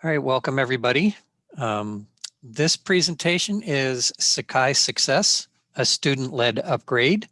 All right, welcome everybody. Um, this presentation is Sakai Success, a student-led upgrade.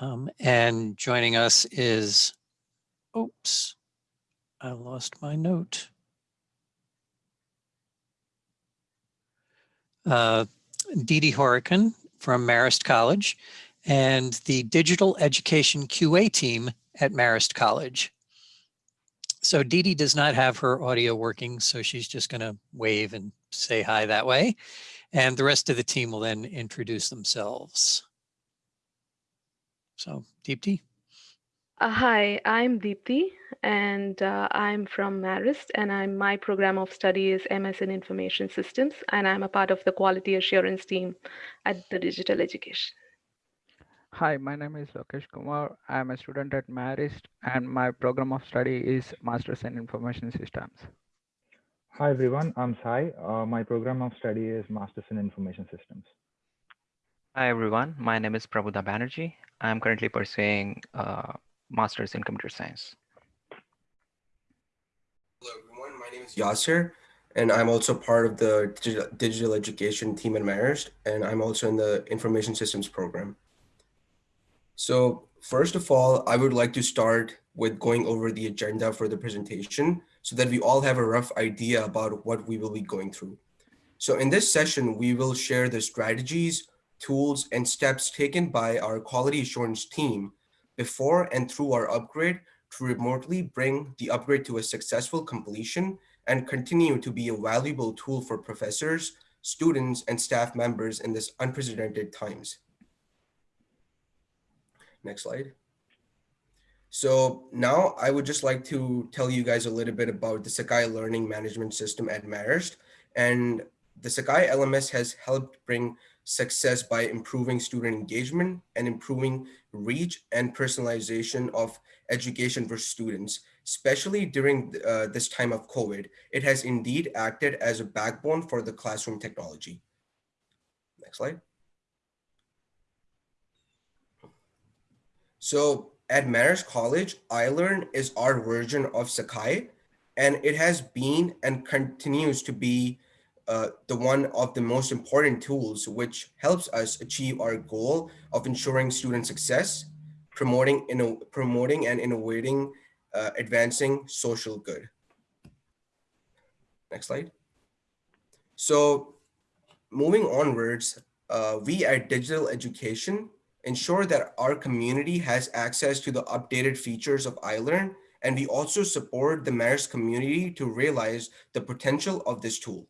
Um, and joining us is, oops, I lost my note. Uh, Didi Horican from Marist College and the Digital Education QA team at Marist College. So Didi does not have her audio working, so she's just going to wave and say hi that way. And the rest of the team will then introduce themselves. So Deepti. Uh, hi, I'm Deepti and uh, I'm from Marist and I'm my program of study is MS in Information Systems and I'm a part of the quality assurance team at the Digital Education. Hi, my name is Lokesh Kumar. I am a student at Marist and my program of study is Masters in Information Systems. Hi everyone, I'm Sai. Uh, my program of study is Masters in Information Systems. Hi everyone, my name is Prabuddha Banerjee. I'm currently pursuing uh, Masters in Computer Science. Hello everyone, my name is Yasser and I'm also part of the digital education team at Marist and I'm also in the information systems program. So first of all, I would like to start with going over the agenda for the presentation so that we all have a rough idea about what we will be going through. So in this session, we will share the strategies, tools, and steps taken by our quality assurance team before and through our upgrade to remotely bring the upgrade to a successful completion and continue to be a valuable tool for professors, students, and staff members in this unprecedented times. Next slide. So now I would just like to tell you guys a little bit about the Sakai Learning Management System at Marist. And the Sakai LMS has helped bring success by improving student engagement and improving reach and personalization of education for students, especially during uh, this time of COVID. It has indeed acted as a backbone for the classroom technology. Next slide. So at Marist College, iLearn is our version of Sakai, and it has been and continues to be uh, the one of the most important tools which helps us achieve our goal of ensuring student success, promoting, promoting and innovating, uh, advancing social good. Next slide. So moving onwards, uh, we at Digital Education ensure that our community has access to the updated features of iLearn, and we also support the Marist community to realize the potential of this tool.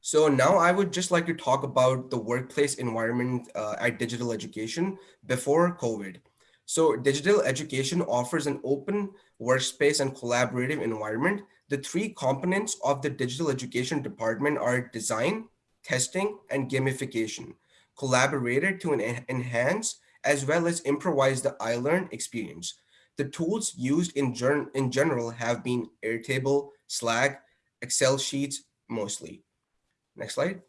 So now I would just like to talk about the workplace environment uh, at digital education before COVID. So digital education offers an open workspace and collaborative environment. The three components of the digital education department are design, testing, and gamification collaborated to enhance as well as improvise the iLearn experience. The tools used in, in general have been Airtable, Slack, Excel sheets mostly. Next slide.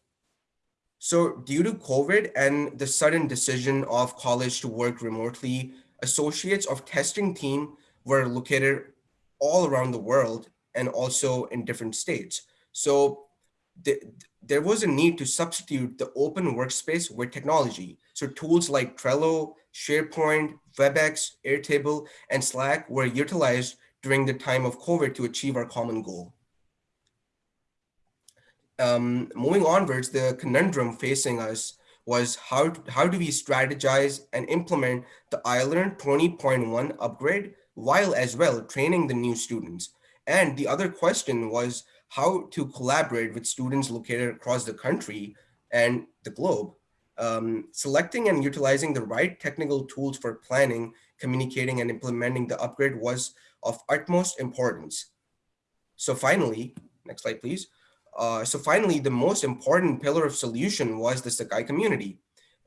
So due to COVID and the sudden decision of college to work remotely, associates of testing team were located all around the world and also in different states. So the, there was a need to substitute the open workspace with technology. So tools like Trello, SharePoint, WebEx, Airtable, and Slack were utilized during the time of COVID to achieve our common goal. Um, moving onwards, the conundrum facing us was how, how do we strategize and implement the iLearn 20.1 upgrade while as well training the new students? And the other question was how to collaborate with students located across the country and the globe, um, selecting and utilizing the right technical tools for planning, communicating, and implementing the upgrade was of utmost importance. So finally, next slide, please. Uh, so finally, the most important pillar of solution was the Sakai community.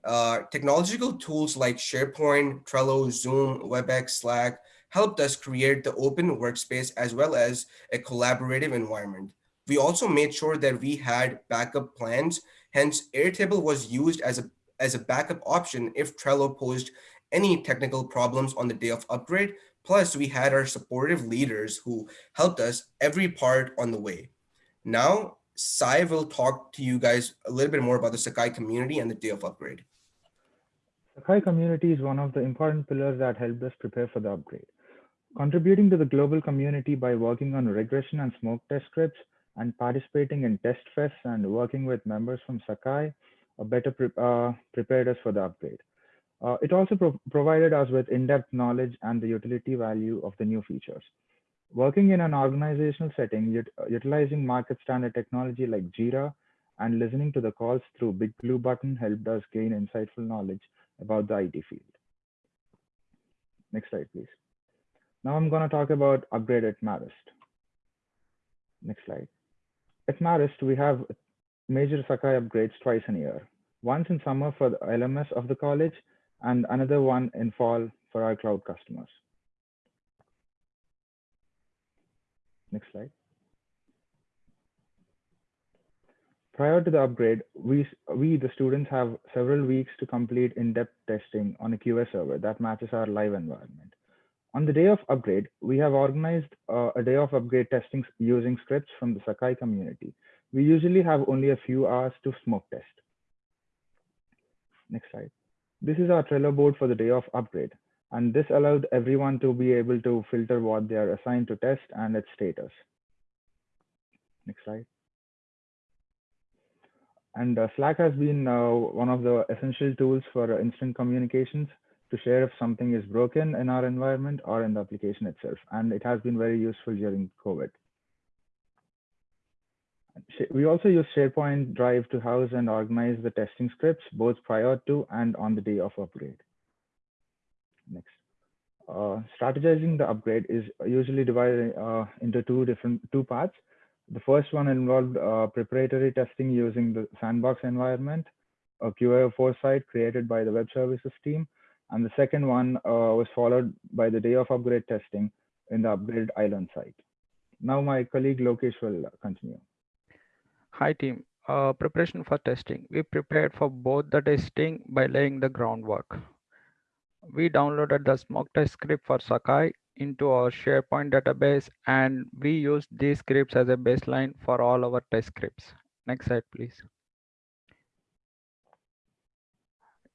Uh, technological tools like SharePoint, Trello, Zoom, WebEx, Slack, helped us create the open workspace as well as a collaborative environment. We also made sure that we had backup plans. Hence, Airtable was used as a, as a backup option if Trello posed any technical problems on the day of upgrade. Plus, we had our supportive leaders who helped us every part on the way. Now, Sai will talk to you guys a little bit more about the Sakai community and the day of upgrade. Sakai community is one of the important pillars that helped us prepare for the upgrade. Contributing to the global community by working on regression and smoke test scripts and participating in test fests and working with members from Sakai uh, better pre uh, prepared us for the upgrade. Uh, it also pro provided us with in-depth knowledge and the utility value of the new features. Working in an organizational setting, ut utilizing market standard technology like Jira and listening to the calls through Big Blue Button helped us gain insightful knowledge about the IT field. Next slide, please. Now I'm going to talk about upgrade at Marist. Next slide. At Marist, we have major Sakai upgrades twice a year. Once in summer for the LMS of the college and another one in fall for our cloud customers. Next slide. Prior to the upgrade, we, we, the students, have several weeks to complete in-depth testing on a QA server that matches our live environment. On the day of upgrade, we have organized uh, a day of upgrade testing using scripts from the Sakai community. We usually have only a few hours to smoke test. Next slide. This is our Trello board for the day of upgrade. And this allowed everyone to be able to filter what they are assigned to test and its status. Next slide. And uh, Slack has been uh, one of the essential tools for uh, instant communications to share if something is broken in our environment or in the application itself. And it has been very useful during COVID. We also use SharePoint Drive to house and organize the testing scripts, both prior to and on the day of upgrade. Next. Uh, strategizing the upgrade is usually divided uh, into two different two parts. The first one involved uh, preparatory testing using the sandbox environment, a QA foresight created by the web services team. And the second one uh, was followed by the day of upgrade testing in the upgrade iLearn site. Now my colleague Lokesh will continue. Hi team, uh, preparation for testing. We prepared for both the testing by laying the groundwork. We downloaded the smoke test script for Sakai into our SharePoint database and we used these scripts as a baseline for all our test scripts. Next slide, please.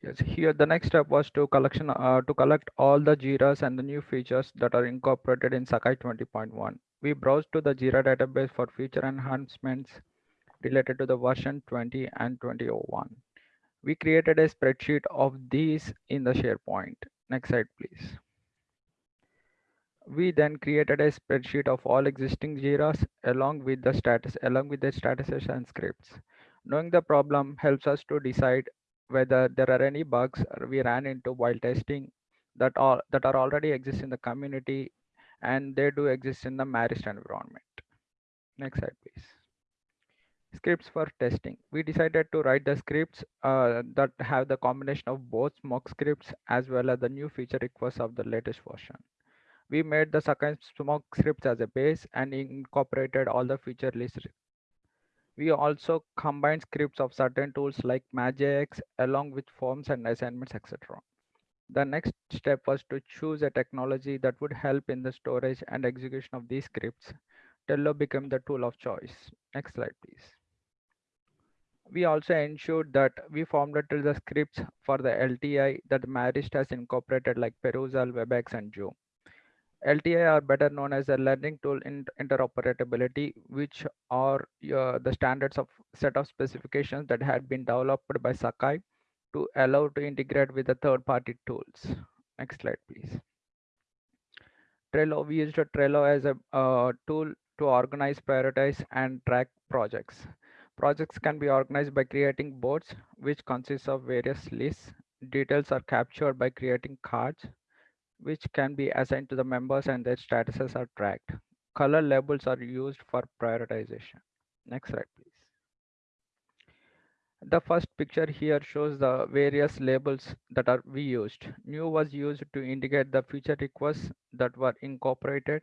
Yes, here the next step was to collection uh, to collect all the Jiras and the new features that are incorporated in Sakai 20.1. We browsed to the Jira database for feature enhancements related to the version 20 and 2001. We created a spreadsheet of these in the SharePoint. Next slide, please. We then created a spreadsheet of all existing JIRAs along with the status, along with the statuses and scripts. Knowing the problem helps us to decide whether there are any bugs we ran into while testing that all that are already exist in the community and they do exist in the Marist environment. Next slide, please. Scripts for testing. We decided to write the scripts uh, that have the combination of both smoke scripts as well as the new feature requests of the latest version. We made the second smoke scripts as a base and incorporated all the feature lists. We also combine scripts of certain tools like MagicX along with forms and assignments, etc. The next step was to choose a technology that would help in the storage and execution of these scripts. Trello became the tool of choice. Next slide, please we also ensured that we formulated the scripts for the LTI that Marist has incorporated like Perusall, WebEx, and Joom. LTI are better known as a learning tool in interoperability, which are uh, the standards of set of specifications that had been developed by Sakai to allow to integrate with the third-party tools. Next slide, please. Trello, we used Trello as a uh, tool to organize, prioritize, and track projects. Projects can be organized by creating boards, which consists of various lists. Details are captured by creating cards, which can be assigned to the members and their statuses are tracked. Color labels are used for prioritization. Next slide, please. The first picture here shows the various labels that are we used. New was used to indicate the feature requests that were incorporated.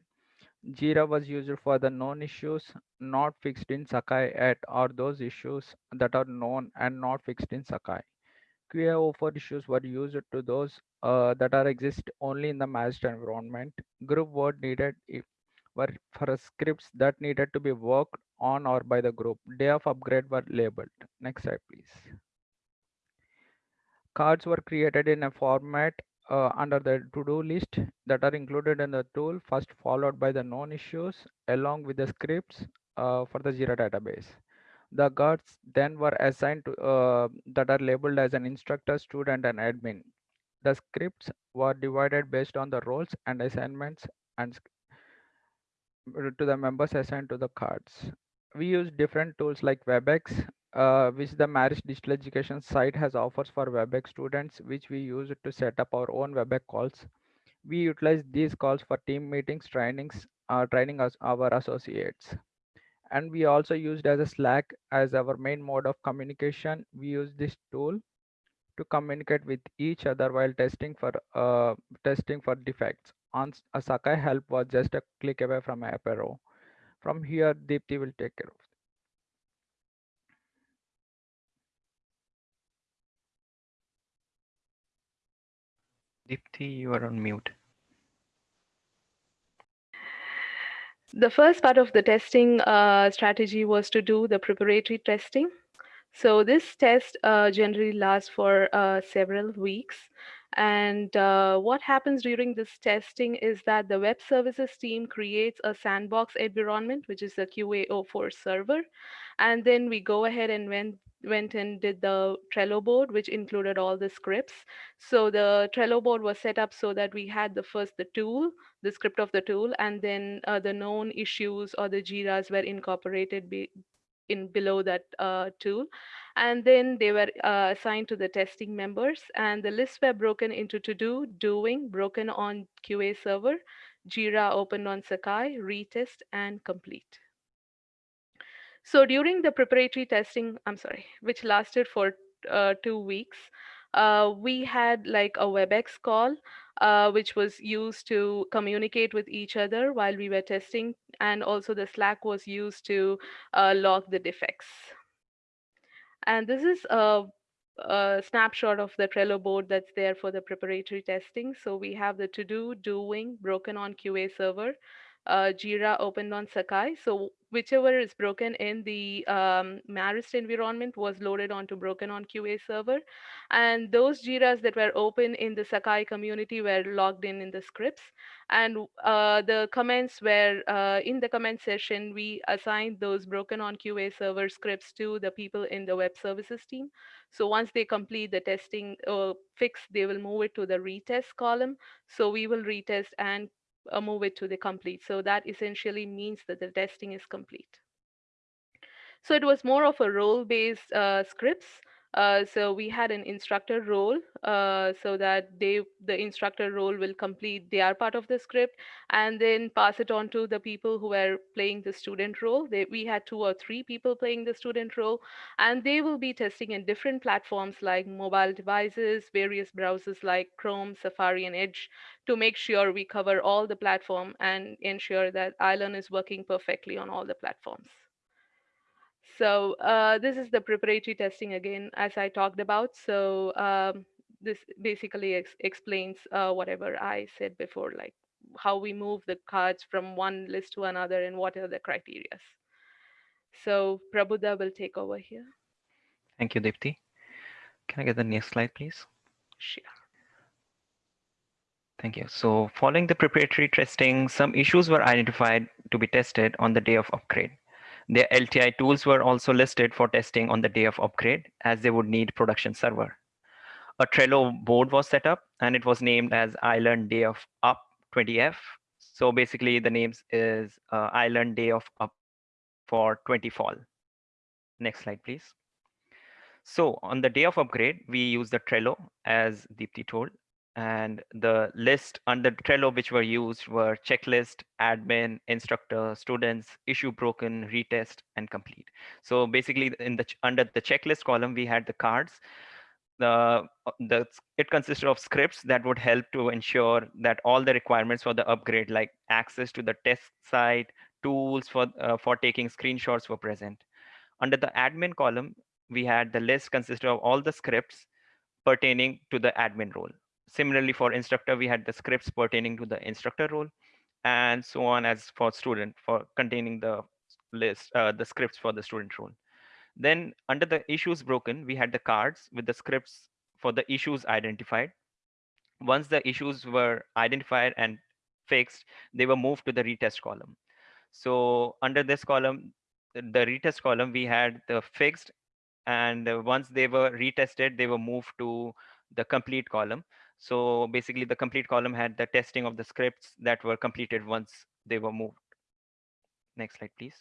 Jira was used for the known issues not fixed in Sakai at or those issues that are known and not fixed in Sakai. QA04 issues were used to those uh, that are exist only in the matched environment. Group word needed if were for scripts that needed to be worked on or by the group. Day of upgrade were labeled. Next slide, please. Cards were created in a format uh, under the to-do list that are included in the tool, first followed by the known issues along with the scripts uh, for the Jira database. The guards then were assigned to uh, that are labeled as an instructor, student, and admin. The scripts were divided based on the roles and assignments and to the members assigned to the cards. We use different tools like WebEx, uh, which the Marist Digital Education site has offers for WebEx students, which we use to set up our own WebEx calls. We utilize these calls for team meetings, trainings, uh, training us, our associates. And we also used as a Slack as our main mode of communication. We use this tool to communicate with each other while testing for uh, testing for defects. On Sakai help was just a click away from Apereo. From here, Deepti will take care of. Deepti, you are on mute. The first part of the testing uh, strategy was to do the preparatory testing. So this test uh, generally lasts for uh, several weeks. And uh, what happens during this testing is that the web services team creates a sandbox environment, which is a QA04 server. And then we go ahead and went, went and did the Trello board, which included all the scripts. So the Trello board was set up so that we had the first the tool, the script of the tool, and then uh, the known issues or the JIRAs were incorporated be, in below that uh, tool. And then they were uh, assigned to the testing members and the lists were broken into to do, doing, broken on QA server, Jira opened on Sakai, retest and complete. So during the preparatory testing, I'm sorry, which lasted for uh, two weeks, uh, we had like a WebEx call, uh, which was used to communicate with each other while we were testing. And also the Slack was used to uh, log the defects. And this is a, a, snapshot of the Trello board that's there for the preparatory testing. So we have the to do, doing, broken on QA server, uh, Jira opened on Sakai. So whichever is broken in the um, Marist environment was loaded onto broken on QA server. And those Jiras that were open in the Sakai community were logged in in the scripts. And uh, the comments were uh, in the comment session, we assigned those broken on QA server scripts to the people in the web services team. So once they complete the testing uh, fix, they will move it to the retest column. So we will retest and uh, move it to the complete. So that essentially means that the testing is complete. So it was more of a role-based uh, scripts. Uh, so we had an instructor role uh, so that they the instructor role will complete their part of the script and then pass it on to the people who are playing the student role. They, we had two or three people playing the student role and they will be testing in different platforms like mobile devices, various browsers like Chrome, Safari and Edge to make sure we cover all the platform and ensure that iLearn is working perfectly on all the platforms. So uh, this is the preparatory testing again, as I talked about. So um, this basically ex explains uh, whatever I said before, like how we move the cards from one list to another and what are the criteria. So Prabuddha will take over here. Thank you, Deepti. Can I get the next slide, please? Sure. Thank you. So following the preparatory testing, some issues were identified to be tested on the day of upgrade. Their LTI tools were also listed for testing on the day of upgrade as they would need production server. A Trello board was set up and it was named as iLearn Day of Up 20F. So basically the names is uh, iLearn Day of Up for 20 fall. Next slide, please. So on the day of upgrade, we use the Trello as Deepti told, and the list under Trello which were used were checklist, admin, instructor, students, issue broken, retest, and complete. So basically in the under the checklist column, we had the cards. The, the it consisted of scripts that would help to ensure that all the requirements for the upgrade like access to the test site, tools for, uh, for taking screenshots were present. Under the admin column, we had the list consisted of all the scripts pertaining to the admin role. Similarly for instructor, we had the scripts pertaining to the instructor role and so on as for student for containing the list, uh, the scripts for the student role. Then under the issues broken, we had the cards with the scripts for the issues identified. Once the issues were identified and fixed, they were moved to the retest column. So under this column, the retest column, we had the fixed and once they were retested, they were moved to the complete column. So basically the complete column had the testing of the scripts that were completed once they were moved. Next slide, please.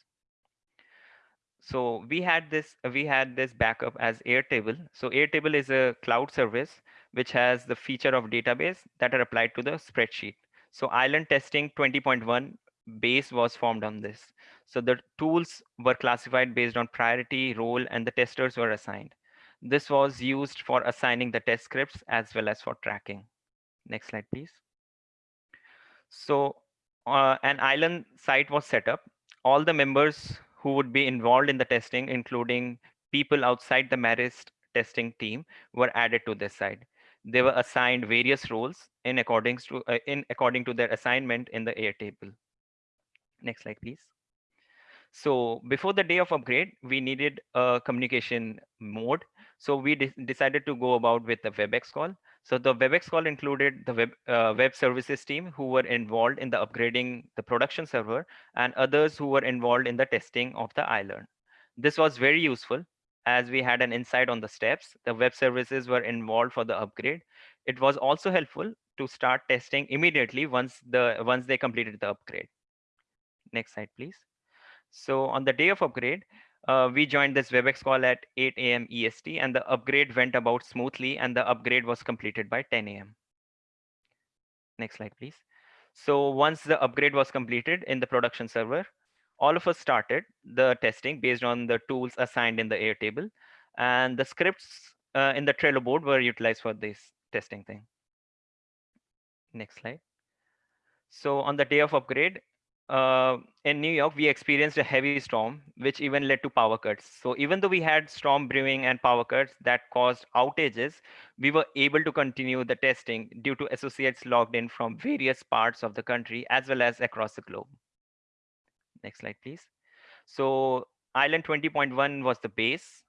So we had this we had this backup as Airtable. So Airtable is a cloud service which has the feature of database that are applied to the spreadsheet. So iLearn testing 20.1 base was formed on this. So the tools were classified based on priority, role, and the testers were assigned. This was used for assigning the test scripts as well as for tracking. Next slide, please. So uh, an iLearn site was set up. All the members who would be involved in the testing, including people outside the Marist testing team, were added to this site. They were assigned various roles in according to uh, in according to their assignment in the Airtable. Next slide, please. So before the day of upgrade, we needed a communication mode. So we de decided to go about with the WebEx call. So the WebEx call included the web, uh, web services team who were involved in the upgrading the production server and others who were involved in the testing of the iLearn. This was very useful as we had an insight on the steps. The web services were involved for the upgrade. It was also helpful to start testing immediately once the once they completed the upgrade. Next slide, please. So on the day of upgrade, uh, we joined this WebEx call at 8 a.m. EST and the upgrade went about smoothly and the upgrade was completed by 10 a.m. Next slide, please. So once the upgrade was completed in the production server, all of us started the testing based on the tools assigned in the Airtable and the scripts uh, in the Trello board were utilized for this testing thing. Next slide. So on the day of upgrade, uh, in New York, we experienced a heavy storm, which even led to power cuts. So even though we had storm brewing and power cuts that caused outages, we were able to continue the testing due to associates logged in from various parts of the country as well as across the globe. Next slide, please. So iLearn 20.1 was the base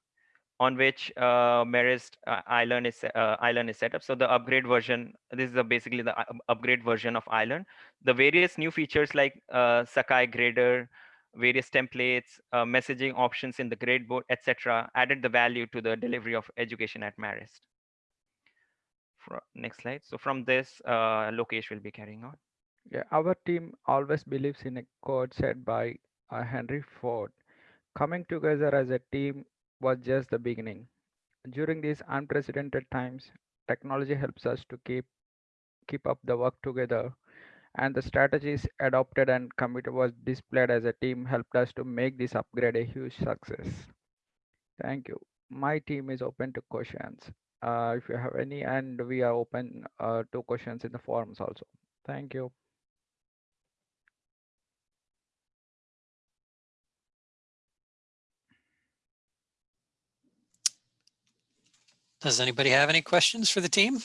on which uh, Marist uh, iLearn is uh, iLearn is set up. So the upgrade version, this is basically the uh, upgrade version of iLearn. The various new features like uh, Sakai grader, various templates, messaging options in the gradeboard, etc., added the value to the delivery of education at Marist. For, next slide. So from this, Lokesh will be carrying on. Yeah, our team always believes in a quote said by Henry Ford. Coming together as a team was just the beginning. During these unprecedented times, technology helps us to keep keep up the work together and the strategies adopted and committed was displayed as a team helped us to make this upgrade a huge success. Thank you. My team is open to questions. Uh, if you have any, and we are open uh, to questions in the forums also. Thank you. Does anybody have any questions for the team?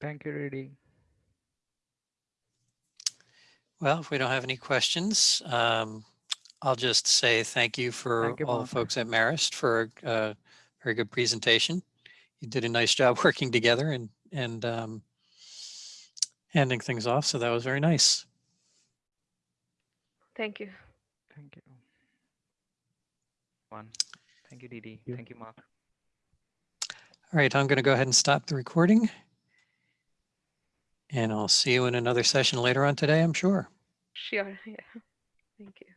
Thank you, Rudy. Well, if we don't have any questions, um, I'll just say thank you for Thank you, all the folks at Marist for a uh, very good presentation. You did a nice job working together and, and um, handing things off. So that was very nice. Thank you. Thank you. One. Thank you, Didi. you. Thank you, Mark. All right, I'm going to go ahead and stop the recording. And I'll see you in another session later on today, I'm sure. Sure. Yeah. Thank you.